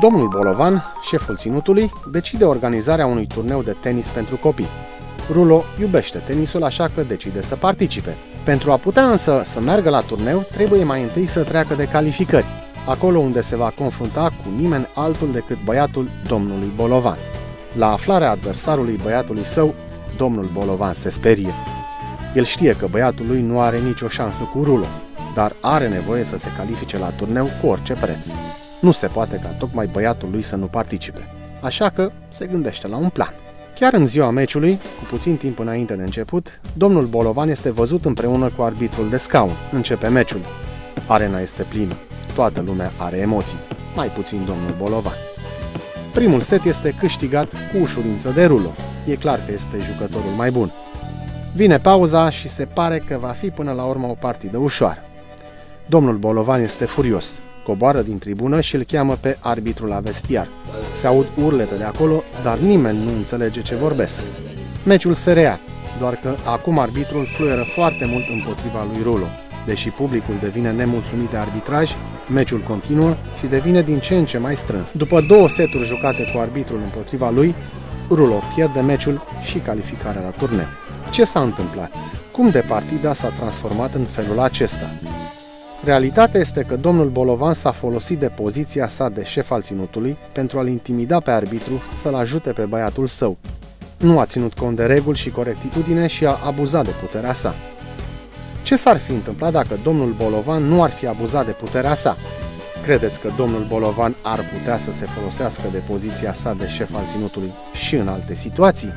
Domnul Bolovan, șeful ținutului, decide organizarea unui turneu de tenis pentru copii. Rulo iubește tenisul, așa că decide să participe. Pentru a putea însă să meargă la turneu, trebuie mai întâi să treacă de calificări, acolo unde se va confrunta cu nimeni altul decât băiatul domnului Bolovan. La aflarea adversarului băiatului său, domnul Bolovan se sperie. El știe că băiatul lui nu are nicio șansă cu Rulo, dar are nevoie să se califice la turneu cu orice preț. Nu se poate ca tocmai băiatul lui să nu participe, așa că se gândește la un plan. Chiar în ziua meciului, cu puțin timp înainte de început, domnul Bolovan este văzut împreună cu arbitrul de scaun. Începe meciul. Arena este plină. Toată lumea are emoții. Mai puțin domnul Bolovan. Primul set este câștigat cu ușurință de rulo. E clar că este jucătorul mai bun. Vine pauza și se pare că va fi până la urmă o partidă ușoară. Domnul Bolovan este furios. Coboară din tribună și îl cheamă pe arbitru la vestiar. Se aud urlete de acolo, dar nimeni nu înțelege ce vorbesc. Meciul se rea, doar că acum arbitrul fluieră foarte mult împotriva lui Rulo. Deși publicul devine nemulțumit de arbitraj, meciul continuă și devine din ce în ce mai strâns. După două seturi jucate cu arbitrul împotriva lui, Rulo pierde meciul și calificarea la turneu. Ce s-a întâmplat? Cum de partida s-a transformat în felul acesta? Realitatea este că domnul Bolovan s-a folosit de poziția sa de șef al ținutului pentru a-l intimida pe arbitru să-l ajute pe băiatul său. Nu a ținut cont de reguli și corectitudine și a abuzat de puterea sa. Ce s-ar fi întâmplat dacă domnul Bolovan nu ar fi abuzat de puterea sa? Credeți că domnul Bolovan ar putea să se folosească de poziția sa de șef al ținutului și în alte situații?